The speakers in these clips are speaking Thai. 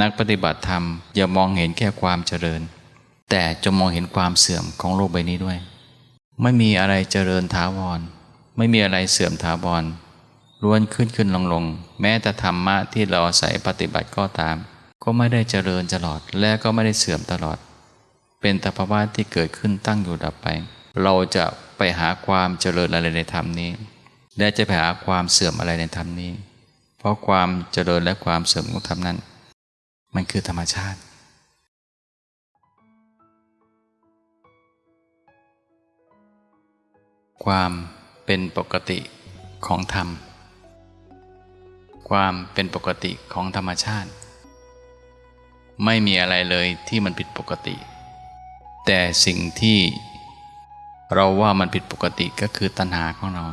นักปฏิบัติธรรมอย่ามองเห็นแค่ความเจริญ แต่จะมองเห็นความเสื่อมของโลกใบนี้ด้วย ไม่มีอะไรเจริญถาวร ไม่มีอะไรเสื่อมถาวรล้วนขึ้นขึ้นลงลงแม้แต่ธรรมะที่เราอาศัยปฏิบัติก็ตาม ก็ไม่ได้เจริญตลอดและก็ไม่ได้เสื่อมตลอด เป็นตภาวะที่เกิดขึ้นตั้งอยู่ดับไป เราจะไปหาความเจริญอะไรในธรรมนี้ และจะไปหาความเสื่อมอะไรในธรรมนี้ เพราะความเจริญและความเสื่อมของธรรมนั้น มันคือธรรมชาติ ความเป็นปกติของธรรม ความเป็นปกติของธรรมชาติ ไม่มีอะไรเลยที่มันผิดปกติ แต่สิ่งที่เราว่ามันผิดปกติก็คือตัณหาของเรา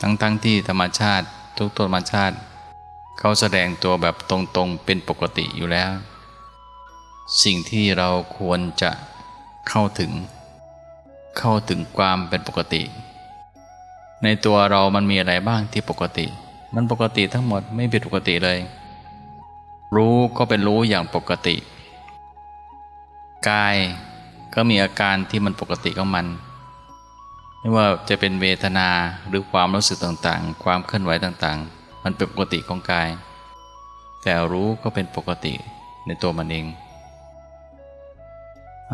ทั้งๆทที่ธรรมชาติทุกตัวธรรมชาติ เขาแสดงตัวแบบตรงๆเป็นปกติอยู่แล้ว สิ่งที่เราควรจะเข้าถึง เข้าถึงความเป็นปกติ ในตัวเรามันมีอะไรบ้างที่ปกติ มันปกติทั้งหมดไม่ผิดปกติเลย รู้ก็เป็นรู้อย่างปกติ กายก็มีอาการที่มันปกติของมันไม่ว่าจะเป็นเวทนาหรือความรู้สึกต่างๆ ความเคลื่อนไหวต่างๆ มันเป็นปกติของกาย แต่รู้ก็เป็นปกติในตัวมันเอง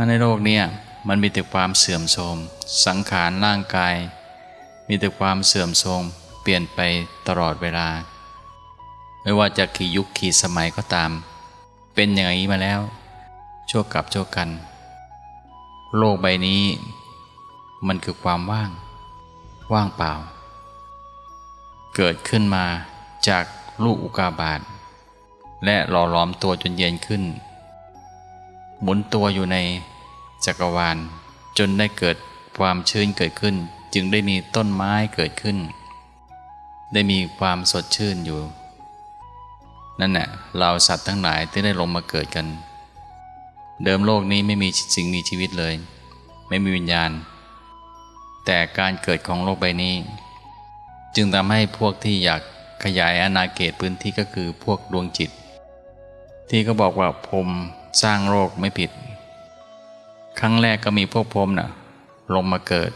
ในโลกนี้มันมีแต่ความเสื่อมโทรมสังขารร่างกาย มีแต่ความเสื่อมโทรมเปลี่ยนไปตลอดเวลา ไม่ว่าจะกี่ยุคกี่สมัยก็ตาม เป็นอย่างนี้มาแล้ว ชั่วกับชั่วกัน โลกใบนี้ มันคือความว่าง ว่างเปล่า เกิดขึ้นมา จากลูกอุกาบาตและหล่อหลอมตัวจนเย็นขึ้น หมุนตัวอยู่ในจักรวาล จนได้เกิดความชื้นเกิดขึ้น จึงได้มีต้นไม้เกิดขึ้น ได้มีความสดชื่นอยู่ นั่นแหละเราสัตว์ทั้งหลายที่ได้ลงมาเกิดกัน เดิมโลกนี้ไม่มีสิ่งมีชีวิตเลย ไม่มีวิญญาณ แต่การเกิดของโลกใบนี้ จึงทำให้พวกที่อยาก ขยายอาณาเขตพื้นที่ก็คือพวกดวงจิต ที่เขาบอกว่าพรมสร้างโลกไม่ผิด ครั้งแรกก็มีพวกพรมนะ่ะลงมาเกิด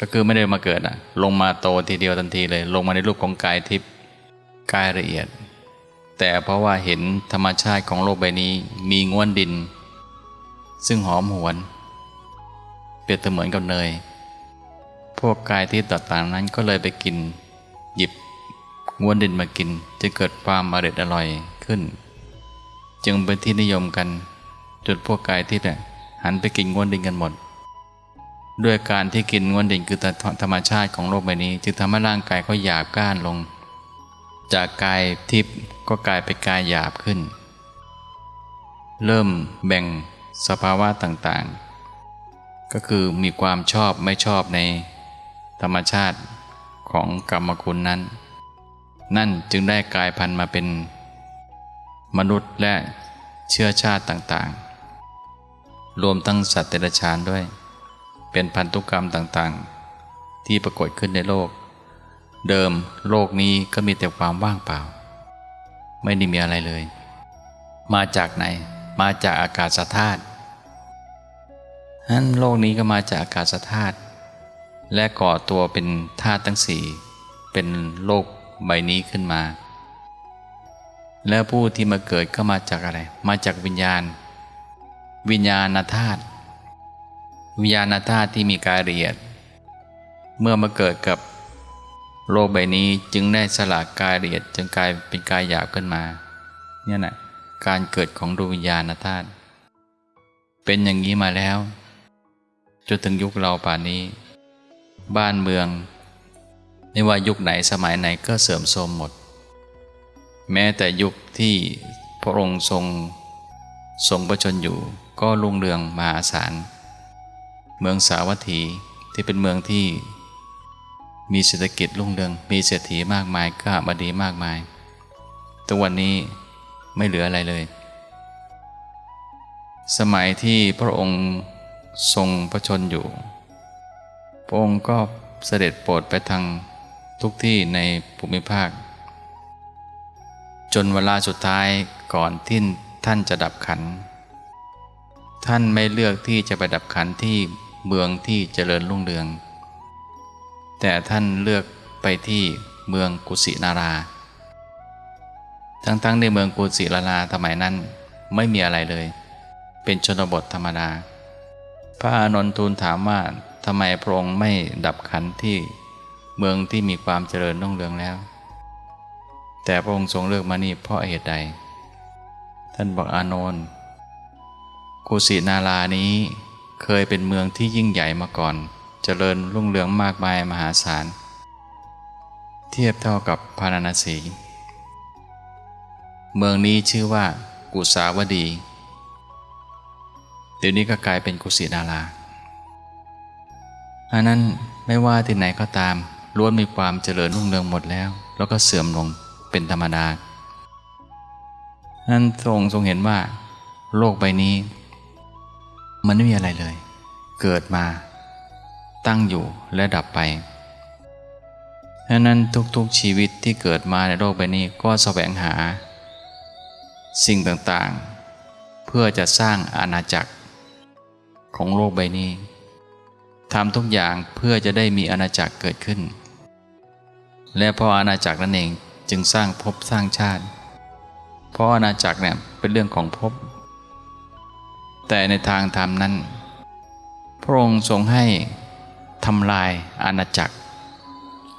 ก็คือไม่ได้มาเกิดนะ่ะลงมาโตทีเดียวทันทีเลย ลงมาในรูปของกายทิพย์กายละเอียด แต่เพราะว่าเห็นธรรมชาติของโลกใบนี้มีง้วนดิน ซึ่งหอมหวน เปรียบเสมือนกับเนย พวกกายที่ต่างๆนั้นก็เลยไปกิน หยิบ ง้วนดินมากินจะเกิดความอร่อยอร่อยขึ้น จึงเป็นที่นิยมกันจนพวกกายที่เนี่ยหันไปกินง้วนดินกันหมด ด้วยการที่กินง้วนดินคือธรรมชาติของโลกใบนี้ จึงทำให้ร่างกายเขาหยาบก้านลง จากกายทิพย์ก็กลายเป็นกายหยาบขึ้น เริ่มแบ่งสภาวะต่างๆ ก็คือมีความชอบไม่ชอบในธรรมชาติของกรรมคุณนั้น นั่นจึงได้กลายพันธุ์มาเป็น มนุษย์และเชื้อชาติต่างๆ รวมทั้งสัตว์เดรัจฉานด้วย เป็นพันธุกรรมต่างๆ ที่ปรากฏขึ้นในโลก เดิมโลกนี้ก็มีแต่ความว่างเปล่า ไม่ได้มีอะไรเลย มาจากไหน มาจากอากาศธาตุนั้นโลกนี้ก็มาจากอากาศธาตุและก่อตัวเป็นธาตุทั้งสี่เป็นโลก ใบนี้ขึ้นมา แล้วผู้ที่มาเกิดก็มาจากอะไร มาจากวิญญาณ วิญญาณธาตุวิญญาณธาตุที่มีกายละเอียด เมื่อมาเกิดกับโลกใบนี้จึงได้สลากกายละเอียดจึงกลายเป็นกายหยาบขึ้นมา เนี่ยนะการเกิดของดวงวิญญาณธาตุเป็นอย่างนี้มาแล้ว จนถึงยุคเราป่านนี้ บ้านเมือง ไม่ว่ายุคไหนสมัยไหนก็เสื่อมโทรมหมด แม้แต่ยุคที่พระองค์ทรงทรงประชนอยู่ก็รุ่งเรืองมหาศาล เมืองสาวัตถีที่เป็นเมืองที่มีเศรษฐกิจรุ่งเรือง มีเศรษฐีมากมายข้าบดีมากมายตัวันนี้ไม่เหลืออะไรเลย สมัยที่พระองค์ทรงพระชนอยู่ พระองค์ก็เสด็จโปรดไปทาง ทุกที่ในภูมิภาค จนเวลาสุดท้ายก่อนที่ท่านจะดับขัน ท่านไม่เลือกที่จะไปดับขันที่เมืองที่เจริญรุ่งเรือง แต่ท่านเลือกไปที่เมืองกุสินารา ทั้งๆในเมืองกุสินาราสมัยนั้นไม่มีอะไรเลย เป็นชนบทธรรมดา พระอานนทูลถามว่าทำไมพระองค์ไม่ดับขันที่ เมืองที่มีความเจริญรุ่งเรืองแล้ว แต่พระองค์ทรงเลือกมานี่เพราะเหตุใด ท่านบอกอานนท์กุสินารานี้เคยเป็นเมืองที่ยิ่งใหญ่มาก่อน เจริญรุ่งเรืองมากมายมหาศาล เทียบเท่ากับพาราณสี เมืองนี้ชื่อว่ากุสาวดี เดี๋ยวนี้ก็กลายเป็นกุสินาราอันนั้นไม่ว่าที่ไหนก็ตาม ล้วนมีความเจริญรุ่งเรืองหมดแล้ว แล้วก็เสื่อมลงเป็นธรรมดานั้นทรงทรงเห็นว่า โลกใบนี้ มันไม่มีอะไรเลย เกิดมา ตั้งอยู่และดับไปดังนั้นทุกๆชีวิตที่เกิดมาในโลกใบนี้ก็แสวงหา สิ่งต่างๆ เพื่อจะสร้างอาณาจักร ของโลกใบนี้ทำทุกอย่างเพื่อจะได้มีอาณาจักรเกิดขึ้น และพราะอาณาจักรนั่นเองจึงสร้างภพสร้างชาติ เพราะอาณาจักรเนี่ยเป็นเรื่องของภพแต่ในทางธรรมนั้น พระองค์ทรงให้ทำลายอาณาจักร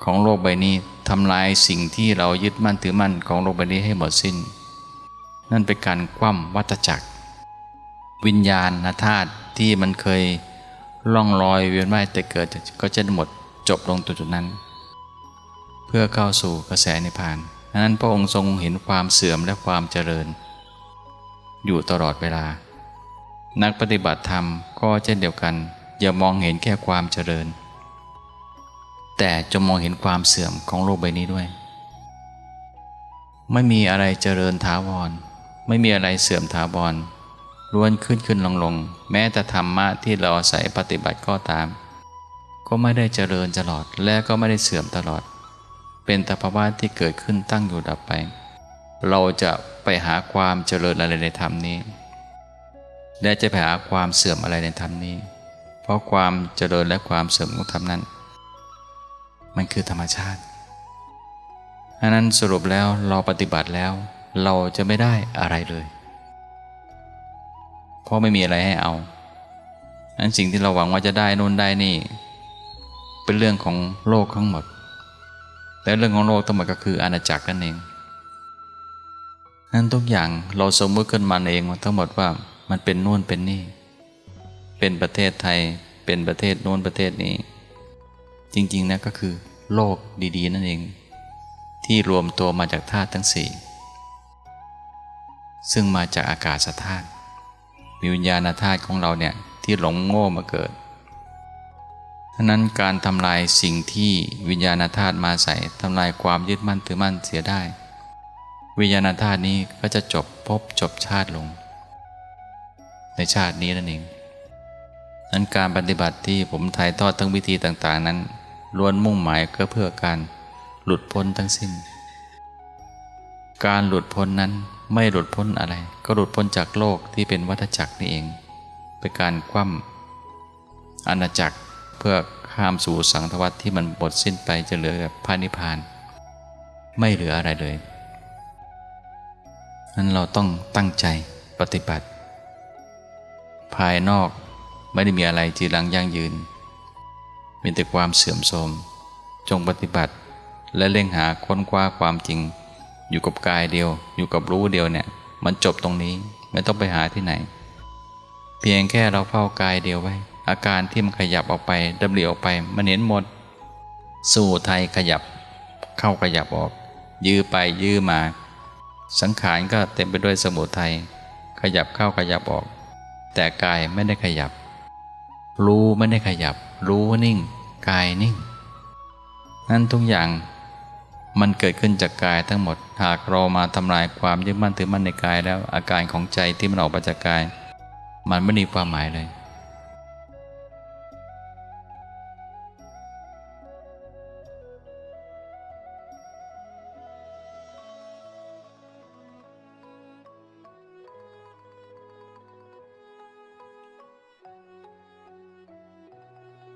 ของโลกใบนี้ทำลายสิ่งที่เรายึดมั่นถือมั่นของโลกใบนี้ให้หมดสิ้น นั่นเป็นการคว่ำวัฏจักร วิญญาณธาตุที่มันเคยล่องลอยเวียนว่ายแต่เกิดก็จะหมดจบลงตรงจุดนั้น เพื่อเข้าสู่กระแสนิพพานนั้นพระองค์ทรงเห็นความเสื่อมและความเจริญ อยู่ตลอดเวลา นักปฏิบัติธรรมก็เช่นเดียวกัน อย่ามองเห็นแค่ความเจริญ แต่จะมองเห็นความเสื่อมของโลกใบนี้ด้วย ไม่มีอะไรเจริญถาวร ไม่มีอะไรเสื่อมถาวรล้วนขึ้นขึ้นลงลงแม้แต่ธรรมะที่เราอาศัยปฏิบัติก็ตาม ก็ไม่ได้เจริญตลอดและก็ไม่ได้เสื่อมตลอด เป็นตภาวะที่เกิดขึ้นตั้งอยู่ดับไป เราจะไปหาความเจริญอะไรในธรรมนี้ และจะไปหาความเสื่อมอะไรในธรรมนี้ เพราะความเจริญและความเสื่อมของธรรมนั้น มันคือธรรมชาติอันนั้นสรุปแล้วเราปฏิบัติแล้ว เราจะไม่ได้อะไรเลย เพราะไม่มีอะไรให้เอานั้นสิ่งที่เราหวังว่าจะได้นู่นได้นี่ เป็นเรื่องของโลกทั้งหมด แต่เรื่องของโลกทั้งหมดก็คืออาณาจักรนั่นเองนั้นทุกอย่างเราสมมติขึ้นมาเองทั้งหมดว่ามันเป็นนู่นเป็นนี่ เป็นประเทศไทย เป็นประเทศโน้นประเทศนี้ จริงๆนะก็คือ โลกดีๆ นั่นเอง ที่รวมตัวมาจากธาตุทั้งสี่ซึ่งมาจากอากาศธาตุมีวิญญาณธาตุของเราเนี่ยที่หลงโง่มาเกิด ท่านั้นการทำลายสิ่งที่วิญญาณธาตุมาใส่ทำลายความยึดมั่นถือมั่นเสียได้ วิญญาณธาตุนี้ก็จะจบพบจบชาติลง ในชาตินี้นั่นเองนั้นการปฏิบัติที่ผมถ่ายทอดทั้งวิธีต่างๆ นั้นล้วนมุ่งหมายก็เพื่อการหลุดพ้นทั้งสิ้น การหลุดพ้นนั้นไม่หลุดพ้นอะไร ก็หลุดพ้นจากโลกที่เป็นวัฏจักรนี่เอง เป็นการคว่ำอาณาจักร เพื่อข้ามสู่สังทวัตที่มันหมดสิ้นไปจะเหลือแบบพานิพาน ไม่เหลืออะไรเลยนั้นเราต้องตั้งใจปฏิบัติ ภายนอกไม่ได้มีอะไรจีรังยั่งยืนมีแต่ความเสื่อมโทรมจงปฏิบัติ และเร่งหาค้นคว้าความจริง อยู่กับกายเดียว อยู่กับรู้เดียวเนี่ย มันจบตรงนี้ไม่ต้องไปหาที่ไหน เพียงแค่เราเฝ้ากายเดียวไว้ อาการที่มันขยับออกไปดับเลีออกไปมันเห็นหมด สู่ไทยขยับ เข้าขยับออก ยื้อไปยื้อมา สังขารก็เต็มไปด้วยสมุทัยขยับเข้าขยับออก แต่กายไม่ได้ขยับ รู้ไม่ได้ขยับ รู้นิ่ง กายนิ่ง นั่นทุกอย่างมันเกิดขึ้นจากกายทั้งหมด หากเรามาทำลายความยึดมั่นถือมั่นในกายแล้วอาการของใจที่มันออกมาจากกาย มันไม่มีความหมายเลย